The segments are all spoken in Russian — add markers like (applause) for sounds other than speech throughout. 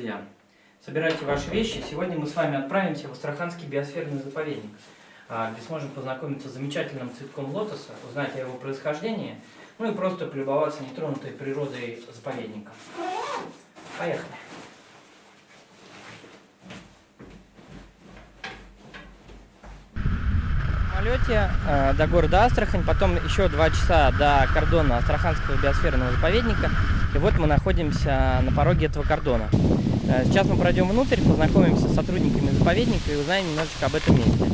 Друзья, собирайте ваши вещи. Сегодня мы с вами отправимся в Астраханский биосферный заповедник, а, где сможем познакомиться с замечательным цветком лотоса, узнать о его происхождении, ну и просто полюбоваться нетронутой природой заповедника. Поехали! самолете э, до города Астрахань, потом еще два часа до кордона Астраханского биосферного заповедника. И вот мы находимся на пороге этого кордона. Э, сейчас мы пройдем внутрь, познакомимся с сотрудниками заповедника и узнаем немножечко об этом месте.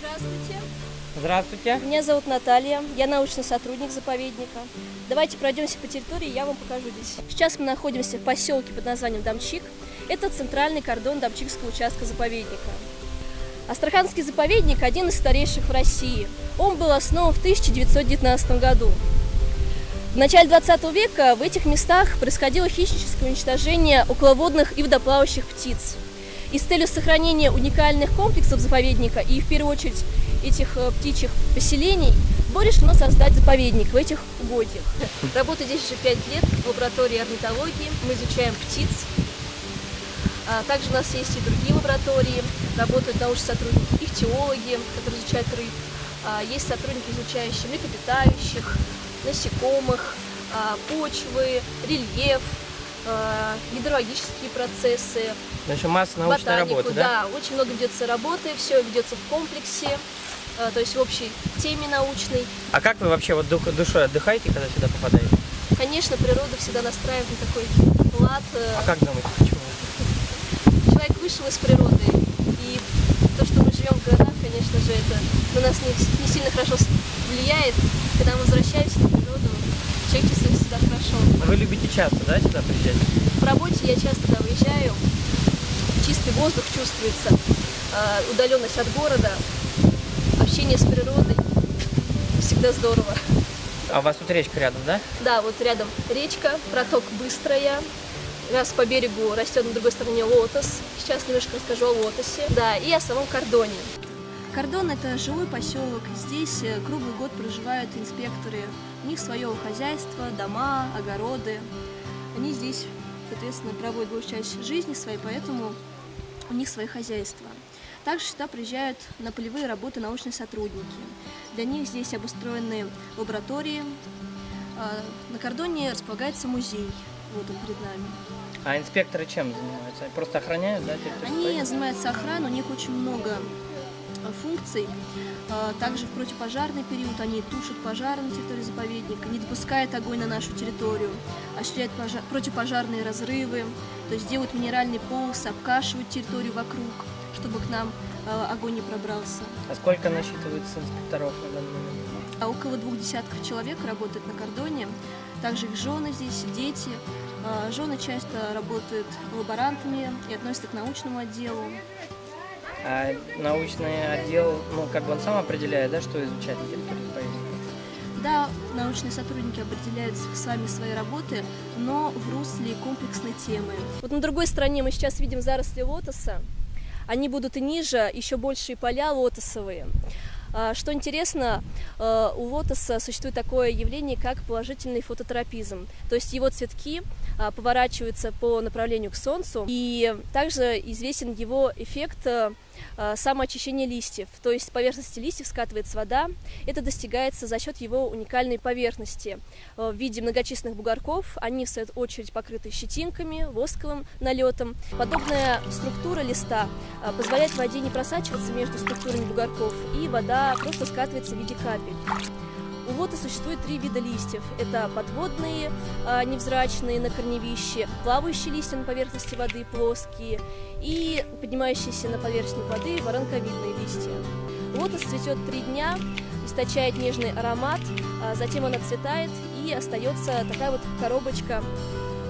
Здравствуйте. Здравствуйте. Меня зовут Наталья, я научный сотрудник заповедника. Давайте пройдемся по территории, я вам покажу здесь. Сейчас мы находимся в поселке под названием Дамчик. Это центральный кордон Дамчикского участка заповедника. Астраханский заповедник – один из старейших в России. Он был основан в 1919 году. В начале 20 века в этих местах происходило хищническое уничтожение околоводных и водоплавающих птиц. И с целью сохранения уникальных комплексов заповедника и, в первую очередь, этих э, птичьих поселений, было решено создать заповедник в этих угодьях. Работаю здесь уже 5 лет в лаборатории орнитологии. Мы изучаем птиц. А Также у нас есть и другие лаборатории. Работают научные сотрудники, ихтиологи, которые изучают рыб. А Есть сотрудники, изучающие млекопитающих, насекомых, а, почвы, рельеф, гидрологические процессы, Значит, масса научной ботанику, работы, да? очень много ведется работы, все ведется в комплексе, то есть в общей теме научной. А как вы вообще вот душой отдыхаете, когда сюда попадаете? Конечно, природа всегда настраивает на такой лад. э, А как думаете, почему? Вышел из природы, и то, что мы живем в городах, конечно же, это на нас не, не сильно хорошо влияет. Когда мы возвращаемся на природу, человек чувствует себя хорошо. Вы любите часто, да, сюда приезжать? По работе я часто туда выезжаю, чистый воздух чувствуется, э, удаленность от города, общение с природой. Всегда здорово. А у вас тут речка рядом, да? Да, вот рядом речка, проток быстрая. Раз по берегу растет на другой стороне лотос. Сейчас немножко расскажу о лотосе. Да, и о самом кордоне. Кордон – это жилой поселок. Здесь э, круглый год проживают инспекторы. У них свое хозяйство, дома, огороды. Они здесь, соответственно, проводят большую часть жизни своей, поэтому у них свои хозяйства. Также сюда приезжают на полевые работы научные сотрудники. Для них здесь обустроены лаборатории. А, На кордоне располагается музей. Он перед нами. А инспекторы чем занимаются? Просто охраняют, да, территорию Они заповедника? занимаются охраной, у них очень много а, функций. А, Также в противопожарный период они тушат пожары на территории заповедника, не допускают огонь на нашу территорию, осуществляют пожа- противопожарные разрывы, то есть делают минеральный полос, обкашивают территорию вокруг, чтобы к нам а, огонь не пробрался. А сколько насчитывается инспекторов на данный момент? А около двух десятков человек работает на кордоне. Также их жены здесь, дети. А, Жены часто работают лаборантами и относятся к научному отделу. А научный отдел, ну, как бы он сам определяет, да, что изучать? Да, научные сотрудники определяют с вами свои работы, но в русле комплексной темы. Вот на другой стороне мы сейчас видим заросли лотоса. Они будут и ниже, еще большие поля лотосовые. А, Что интересно, э, у лотоса существует такое явление, как положительный фототропизм. То есть его цветки а, поворачиваются по направлению к Солнцу. И также известен его эффект э, самоочищения листьев. То есть с поверхности листьев скатывается вода. Это достигается за счет его уникальной поверхности э, в виде многочисленных бугорков. Они, в свою очередь, покрыты щетинками, восковым налетом. Подобная структура листа э, позволяет воде не просачиваться между структурами бугорков, и вода просто скатывается в виде капель. У лота существует три вида листьев. Это подводные, а, невзрачные на корневище, плавающие листья на поверхности воды, плоские, и поднимающиеся на поверхность воды воронковидные листья. Лотос цветет три дня, источает нежный аромат, а затем он отцветает и остается такая вот коробочка,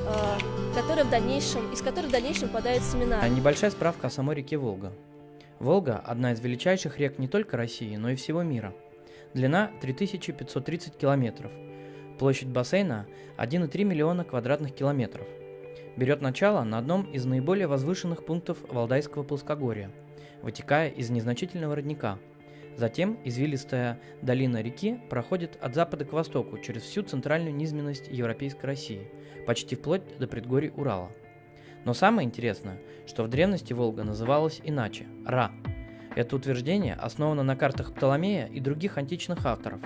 а, которая в дальнейшем, из которой в дальнейшем попадают семена. Небольшая справка о самой реке Волга. Волга – одна из величайших рек не только России, но и всего мира. Длина 3530 километров. Площадь бассейна – 1,3 миллиона квадратных километров. Берет начало на одном из наиболее возвышенных пунктов Валдайского плоскогорья, вытекая из незначительного родника. Затем извилистая долина реки проходит от запада к востоку через всю центральную низменность Европейской России, почти вплоть до предгорий Урала. Но самое интересное, что в древности Волга называлась иначе – Ра. Это утверждение основано на картах Птоломея и других античных авторов.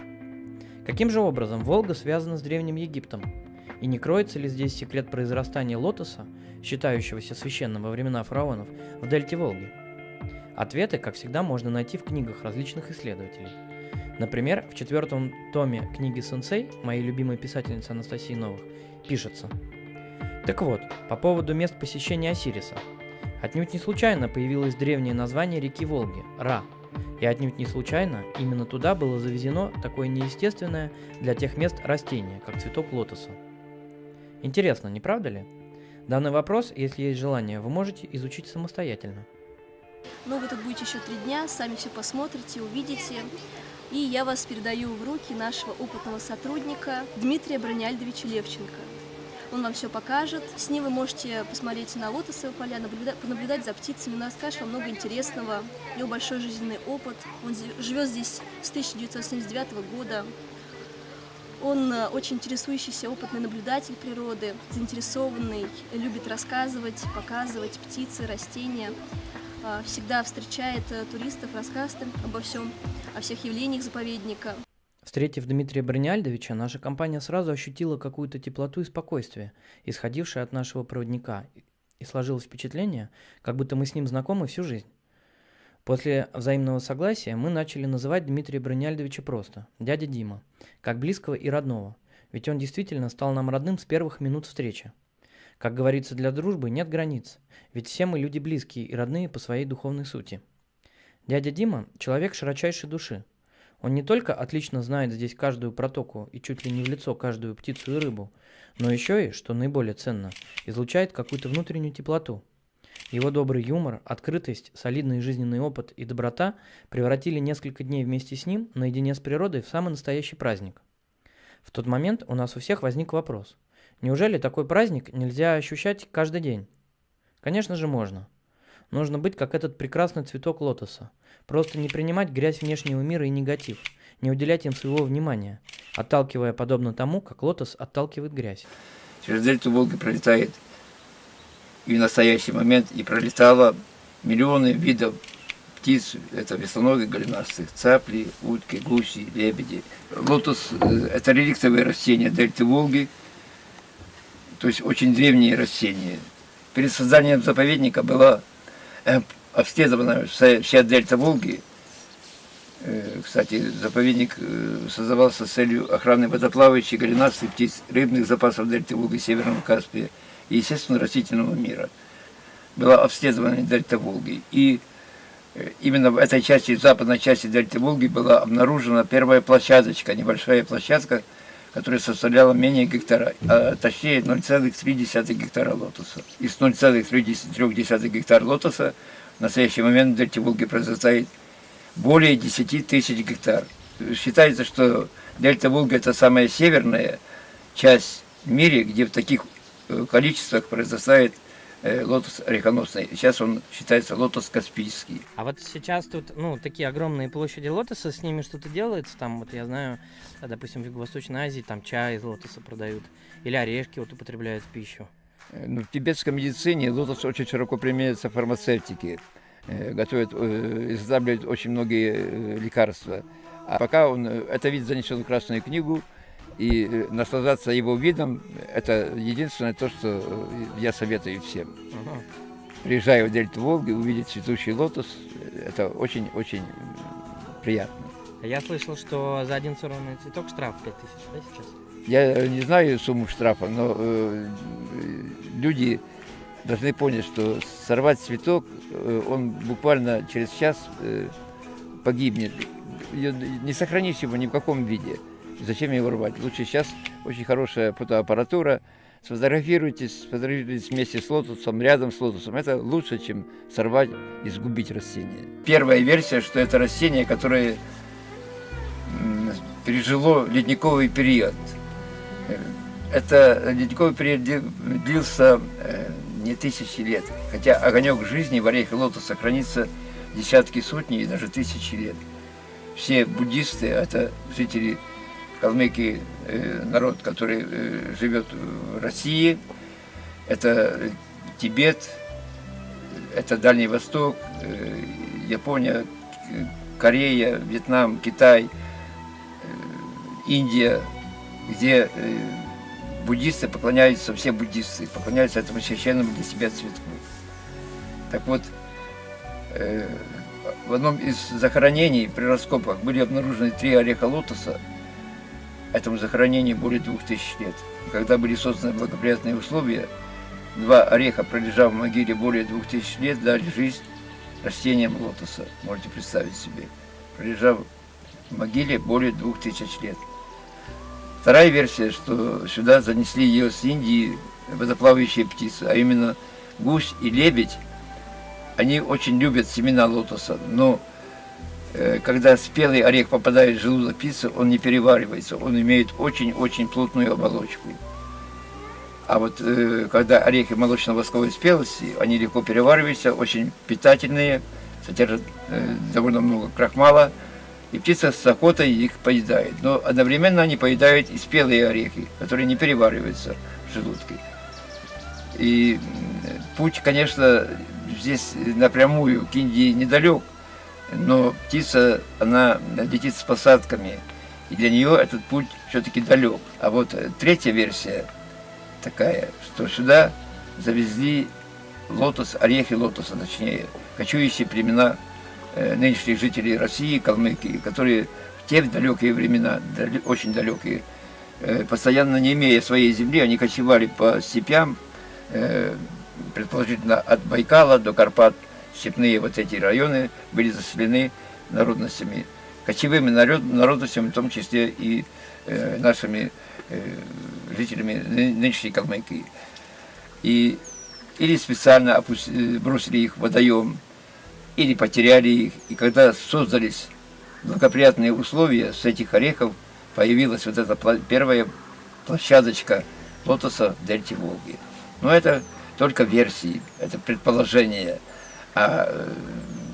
Каким же образом Волга связана с Древним Египтом? И не кроется ли здесь секрет произрастания лотоса, считающегося священным во времена фараонов, в дельте Волги? Ответы, как всегда, можно найти в книгах различных исследователей. Например, в четвертом томе книги «Сенсей» моей любимой писательницы Анастасии Новых пишется. Так вот, по поводу мест посещения Осириса. Отнюдь не случайно появилось древнее название реки Волги – Ра. И отнюдь не случайно именно туда было завезено такое неестественное для тех мест растение, как цветок лотоса. Интересно, не правда ли? Данный вопрос, если есть желание, вы можете изучить самостоятельно. Но вы тут будете еще три дня, сами все посмотрите, увидите. И я вас передаю в руки нашего опытного сотрудника Дмитрия Брониальдовича Левченко. Он вам все покажет. С ним вы можете посмотреть на лотосовые поля, наблюдать, понаблюдать за птицами. Он расскажет вам много интересного. У него большой жизненный опыт. Он живет здесь с 1979 года. Он э, очень интересующийся, опытный наблюдатель природы, заинтересованный, любит рассказывать, показывать птицы, растения. А, всегда встречает э, туристов, рассказывает обо всем, о всех явлениях заповедника. Встретив Дмитрия Брониальдовича, наша компания сразу ощутила какую-то теплоту и спокойствие, исходившее от нашего проводника, и сложилось впечатление, как будто мы с ним знакомы всю жизнь. После взаимного согласия мы начали называть Дмитрия Брониальдовича просто «дядя Дима», как близкого и родного, ведь он действительно стал нам родным с первых минут встречи. Как говорится, для дружбы нет границ, ведь все мы люди близкие и родные по своей духовной сути. Дядя Дима – человек широчайшей души. Он не только отлично знает здесь каждую протоку и чуть ли не в лицо каждую птицу и рыбу, но еще и, что наиболее ценно, излучает какую-то внутреннюю теплоту. Его добрый юмор, открытость, солидный жизненный опыт и доброта превратили несколько дней вместе с ним наедине с природой в самый настоящий праздник. В тот момент у нас у всех возник вопрос – Неужели такой праздник нельзя ощущать каждый день? Конечно же можно. Нужно быть как этот прекрасный цветок лотоса. Просто не принимать грязь внешнего мира и негатив, не уделять им своего внимания, отталкивая подобно тому, как лотос отталкивает грязь. Через дельту Волги пролетает и в настоящий момент и пролетало миллионы видов птиц, это веслоногие голенастых, цапли, утки, гуси, лебеди. Лотос э, – это реликтовые растения дельты Волги – то есть очень древние растения. Перед созданием заповедника была обследована вся дельта Волги. Э, кстати, заповедник э, создавался с целью охраны водоплавающих, голенастых птиц, рыбных запасов дельты Волги, Северного Каспия и, естественно, растительного мира. Была обследована дельта Волги. И именно в этой части, в западной части дельты Волги была обнаружена первая площадочка, небольшая площадка, которая составляла менее гектара, а точнее 0,3 гектара лотоса. Из 0,3 гектара лотоса в настоящий момент в дельте Волги произрастает более 10 тысяч гектар. Считается, что дельта Волги это самая северная часть в мире, где в таких э, количествах произрастает лотос орехоносный. Сейчас он считается лотос каспийский. А вот сейчас тут, ну, такие огромные площади лотоса, с ними что-то делается. Там, вот я знаю, допустим, в Юго-Восточной Азии там чай из лотоса продают. Или орешки вот употребляют в пищу. Э, ну, в тибетской медицине лотос очень широко применяется в фармацевтике. Э, готовят, изготавливают очень многие лекарства. А пока он, это вид занесен в Красную книгу, и э, наслаждаться его видом – это единственное то, что э, я советую всем. Ага. Приезжая в дельту Волги, увидеть цветущий лотос – это очень-очень приятно. Я слышал, что за один сорванный цветок штраф 5000, да, сейчас? Я не знаю сумму штрафа, но э, люди должны понять, что сорвать цветок, э, он буквально через час э, погибнет. Не сохранишь его ни в каком виде. Зачем его рвать? Лучше сейчас очень хорошая фотоаппаратура. Сфотографируйтесь, сфотографируйтесь вместе с лотосом, рядом с лотосом. Это лучше, чем сорвать и сгубить растение. Первая версия, что это растение, которое пережило ледниковый период. Это ледниковый период длился э, не тысячи лет, хотя огонек жизни в орехе лотоса хранится десятки, сотни и даже тысячи лет. все буддисты, это жители Калмыкии, э, народ, который э, живет в России, это Тибет, это Дальний Восток, э, Япония, Корея, Вьетнам, Китай, Индия, где буддисты поклоняются, все буддисты поклоняются этому священному для себя цветку. Так вот, в одном из захоронений при раскопах были обнаружены три ореха лотоса. Этому захоронению более двух тысяч лет. Когда были созданы благоприятные условия, два ореха, пролежав в могиле более двух тысяч лет, дали жизнь растениям лотоса. Можете представить себе. Пролежав в могиле более двух тысяч лет. Вторая версия, что сюда занесли ее с Индии водоплавающие птицы, а именно гусь и лебедь. Они очень любят семена лотоса, но когда спелый орех попадает в желудок птицы, он не переваривается, он имеет очень-очень плотную оболочку. А вот э, когда орехи молочно-восковой спелости, они легко перевариваются, очень питательные, содержат э, довольно много крахмала, и птица с охотой их поедает. Но одновременно они поедают и спелые орехи, которые не перевариваются в желудке. И путь, конечно, здесь напрямую к Индии недалек, но птица, она летит с посадками, и для нее этот путь все-таки далек. А вот э, третья версия такая, что сюда завезли лотос, орехи лотоса, точнее, кочующие племена э, нынешних жителей России, Калмыкии, которые в те далекие времена, очень далекие, э, постоянно не имея своей земли, они кочевали по степям, предположительно от Байкала до Карпат, степные вот эти районы были заселены народностями, кочевыми народ, народностями, в том числе и э, нашими э, жителями ны- нынешней Калмыкии. И или специально э, бросили их в водоем, или потеряли их. И когда создались благоприятные условия, с этих орехов появилась вот эта первая площадочка лотоса в Волги. Но это только версии, это предположение. А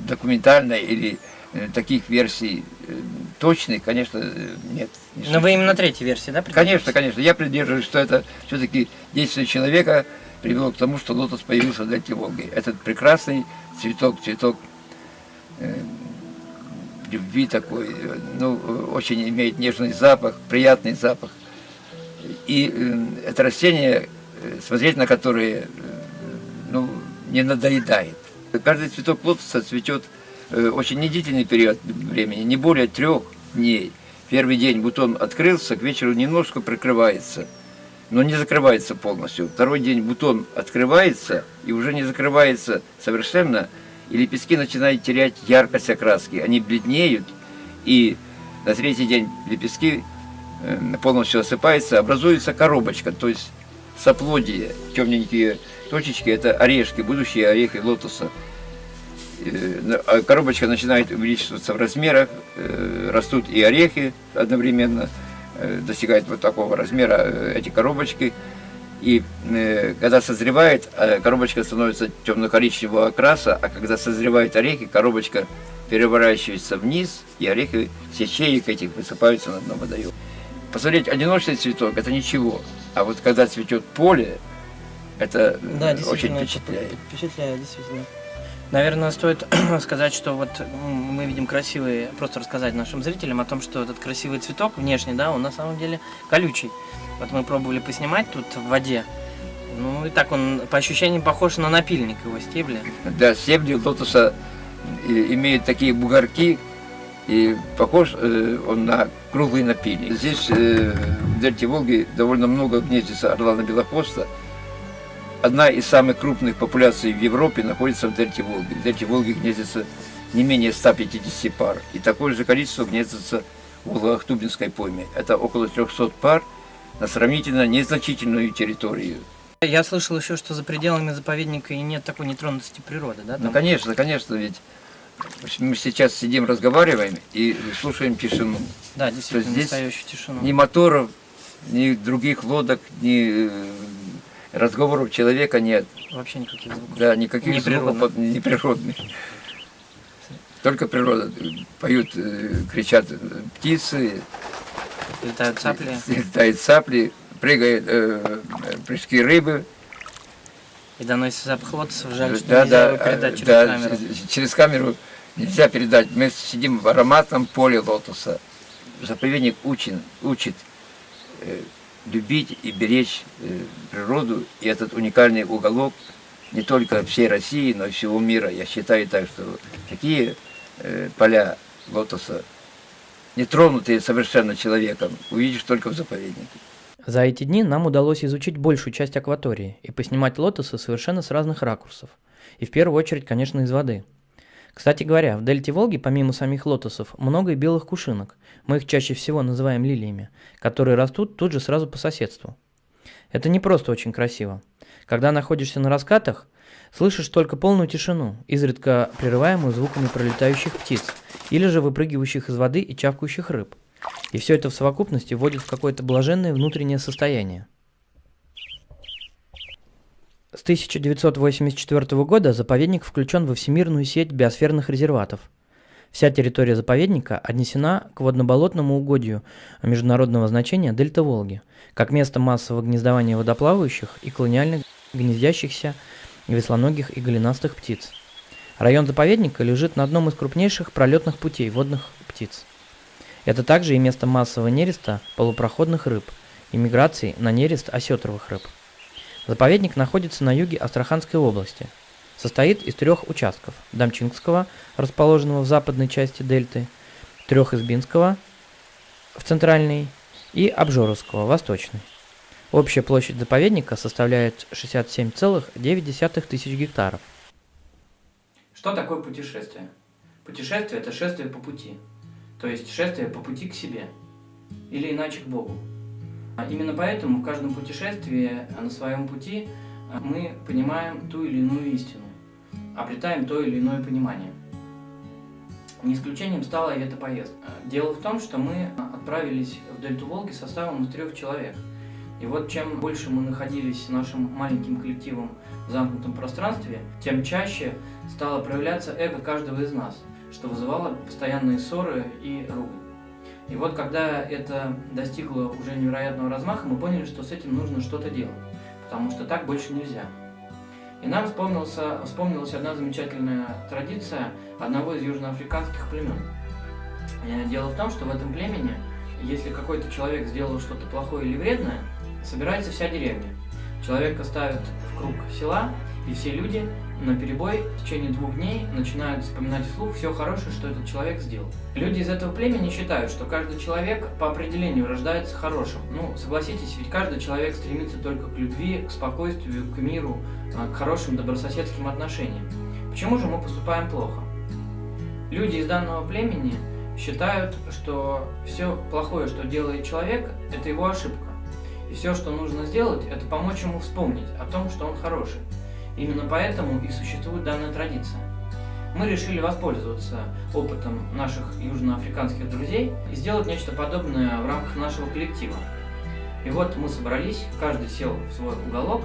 документальной или э, таких версий э, точных, конечно, э, нет. не Но вы именно третьей версии, да? Конечно, конечно. Я придерживаюсь, что это все-таки действие человека привело к тому, что лотос появился в дельте Волги. Этот прекрасный цветок, цветок э, любви такой, ну, очень имеет нежный запах, приятный запах. И э, это растение, смотреть на которое, э, ну, не надоедает. Каждый цветок лотоса цветет э, очень недлительный период времени, не более трех дней. Первый день бутон открылся, к вечеру немножко прикрывается, но не закрывается полностью. Второй день бутон открывается и уже не закрывается совершенно, и лепестки начинают терять яркость окраски. Они бледнеют, и на третий день лепестки э, полностью осыпаются, образуется коробочка, то есть соплодие, темненькие точечки, это орешки, будущие орехи лотоса. Э, а Коробочка начинает увеличиваться в размерах, э, растут и орехи одновременно, э, достигают вот такого размера эти коробочки. И когда созревает, коробочка становится темно-коричневого окраса, а когда созревают орехи, коробочка переворачивается вниз, и орехи с ячеек этих высыпаются на дно водоема. Посмотреть одиночный цветок – это ничего, а вот когда цветет поле, это э, Да, очень впечатляет. Впечатляет, действительно. Наверное, стоит (clears throat) сказать, что вот мы видим красивый, просто рассказать нашим зрителям о том, что этот красивый цветок внешне, да, он на самом деле колючий. Вот мы пробовали поснимать тут в воде. Ну и так он по ощущениям похож на напильник его стебли. Да, стебли лотоса э, имеют такие бугорки, и похож э, он на круглый напильник. Здесь, э, в дельте Волги, довольно много гнездится орлана белохвоста. Одна из самых крупных популяций в Европе находится в дельте Волги. В дельте Волги гнездится не менее 150 пар. И такое же количество гнездится в Волго-Ахтубинской пойме. Это около 300 пар на сравнительно незначительную территорию. Я слышал еще, что за пределами заповедника и нет такой нетронутости природы, да? Ну, там? конечно, конечно, ведь мы сейчас сидим, разговариваем и слушаем тишину. Да, действительно, здесь настоящую тишину. Ни моторов, ни других лодок, ни э, разговоров человека нет. Вообще никаких звуков. Да, никаких Неприродных. звуков неприродных. только природа. Поют, э, кричат э, птицы, Летают цапли. летают цапли, прыгают э, прыжки рыбы. И доносится лотосов. Жаль, что да, нельзя да, его передать через да, камеру. через камеру нельзя передать. Мы сидим в ароматном поле лотоса. Заповедник учит, учит э, любить и беречь э, природу. И этот уникальный уголок не только всей России, но и всего мира. Я считаю так, что такие э, поля лотоса, не тронутые совершенно человеком, увидишь только в заповеднике. За эти дни нам удалось изучить большую часть акватории и поснимать лотосы совершенно с разных ракурсов. И в первую очередь, конечно, из воды. Кстати говоря, в дельте Волги, помимо самих лотосов, много и белых кушинок. Мы их чаще всего называем лилиями, которые растут тут же сразу по соседству. Это не просто очень красиво. Когда находишься на раскатах, слышишь только полную тишину, изредка прерываемую звуками пролетающих птиц или же выпрыгивающих из воды и чавкающих рыб. И все это в совокупности вводит в какое-то блаженное внутреннее состояние. С 1984 года заповедник включен во всемирную сеть биосферных резерватов. Вся территория заповедника отнесена к водно-болотному угодью международного значения Дельта Волги, как место массового гнездования водоплавающих и колониальных гнездящихся веслоногих и голенастых птиц. Район заповедника лежит на одном из крупнейших пролетных путей водных птиц. Это также и место массового нереста полупроходных рыб и миграции на нерест осетровых рыб. Заповедник находится на юге Астраханской области. Состоит из трех участков – Дамчингского, расположенного в западной части дельты, Трехизбинского в центральной и Обжоровского восточной. Общая площадь заповедника составляет 67,9 тысяч гектаров. Что такое путешествие? Путешествие – это шествие по пути, то есть шествие по пути к себе, или иначе к Богу. А Именно поэтому в каждом путешествии а, на своем пути а, мы понимаем ту или иную истину, обретаем то или иное понимание. Не исключением стала и эта поездка. А, Дело в том, что мы отправились в Дельту Волги составом из трех человек. И вот чем больше мы находились нашим маленьким коллективом в замкнутом пространстве, тем чаще стало проявляться эго каждого из нас, что вызывало постоянные ссоры и ругань. И вот когда это достигло уже невероятного размаха, мы поняли, что с этим нужно что-то делать, потому что так больше нельзя. И нам вспомнился, вспомнилась одна замечательная традиция одного из южноафриканских племен. Э, Дело в том, что в этом племени, если какой-то человек сделал что-то плохое или вредное, собирается вся деревня. Человека ставят в круг села, и все люди на перебой в течение двух дней начинают вспоминать вслух все хорошее, что этот человек сделал. Люди из этого племени считают, что каждый человек по определению рождается хорошим. Ну, согласитесь, ведь каждый человек стремится только к любви, к спокойствию, к миру, а, к хорошим добрососедским отношениям. Почему же мы поступаем плохо? Люди из данного племени считают, что все плохое, что делает человек, это его ошибка. И все, что нужно сделать, это помочь ему вспомнить о том, что он хороший. Именно поэтому и существует данная традиция. Мы решили воспользоваться опытом наших южноафриканских друзей и сделать нечто подобное в рамках нашего коллектива. И вот мы собрались, каждый сел в свой уголок,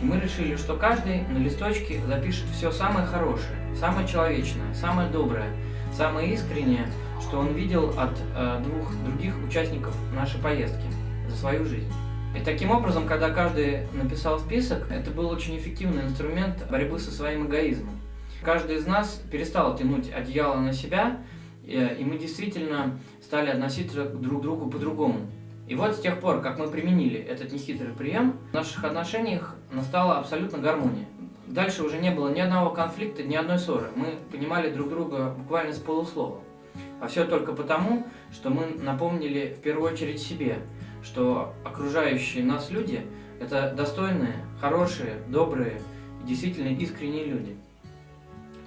и мы решили, что каждый на листочке запишет все самое хорошее, самое человечное, самое доброе, самое искреннее, что он видел от э, двух других участников нашей поездки за свою жизнь. И таким образом, когда каждый написал список, это был очень эффективный инструмент борьбы со своим эгоизмом. Каждый из нас перестал тянуть одеяло на себя, э, и мы действительно стали относиться друг к другу по-другому. И вот с тех пор, как мы применили этот нехитрый прием, в наших отношениях настала абсолютно гармония. Дальше уже не было ни одного конфликта, ни одной ссоры. Мы понимали друг друга буквально с полуслова. А все только потому, что мы напомнили в первую очередь себе, что окружающие нас люди – это достойные, хорошие, добрые и действительно искренние люди.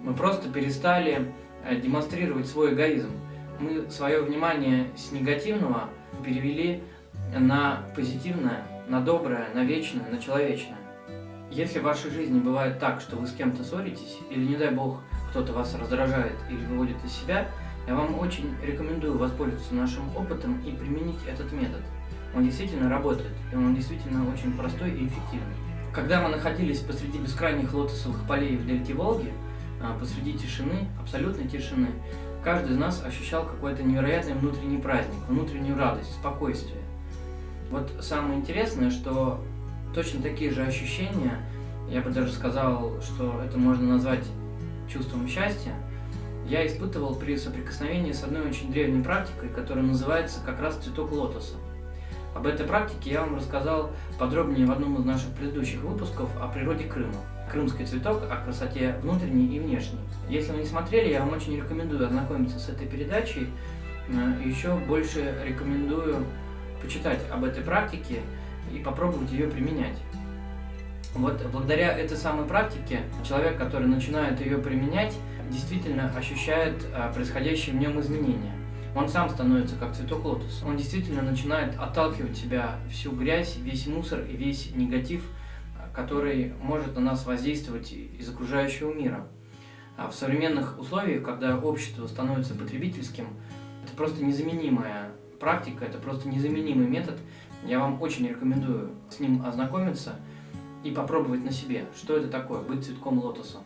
Мы просто перестали э, демонстрировать свой эгоизм. Мы свое внимание с негативного перевели на позитивное, на доброе, на вечное, на человечное. Если в вашей жизни бывает так, что вы с кем-то ссоритесь, или, не дай бог, кто-то вас раздражает или выводит из себя, я вам очень рекомендую воспользоваться нашим опытом и применить этот метод. Он действительно работает, и он действительно очень простой и эффективный. Когда мы находились посреди бескрайних лотосовых полей в дельте Волги, а, посреди тишины, абсолютной тишины, каждый из нас ощущал какой-то невероятный внутренний праздник, внутреннюю радость, спокойствие. Вот самое интересное, что точно такие же ощущения, я бы даже сказал, что это можно назвать чувством счастья, я испытывал при соприкосновении с одной очень древней практикой, которая называется как раз цветок лотоса. Об этой практике я вам рассказал подробнее в одном из наших предыдущих выпусков о природе Крыма. Крымский цветок о красоте внутренней и внешней. Если вы не смотрели, я вам очень рекомендую ознакомиться с этой передачей. Э, Еще больше рекомендую почитать об этой практике и попробовать ее применять. Вот благодаря этой самой практике человек, который начинает ее применять, действительно ощущает а, происходящие в нем изменения. Он сам становится как цветок лотоса. Он действительно начинает отталкивать себя всю грязь, весь мусор и весь негатив, а, который может на нас воздействовать из окружающего мира. А в современных условиях, когда общество становится потребительским, это просто незаменимая практика, это просто незаменимый метод. Я вам очень рекомендую с ним ознакомиться и попробовать на себе, что это такое, быть цветком лотоса.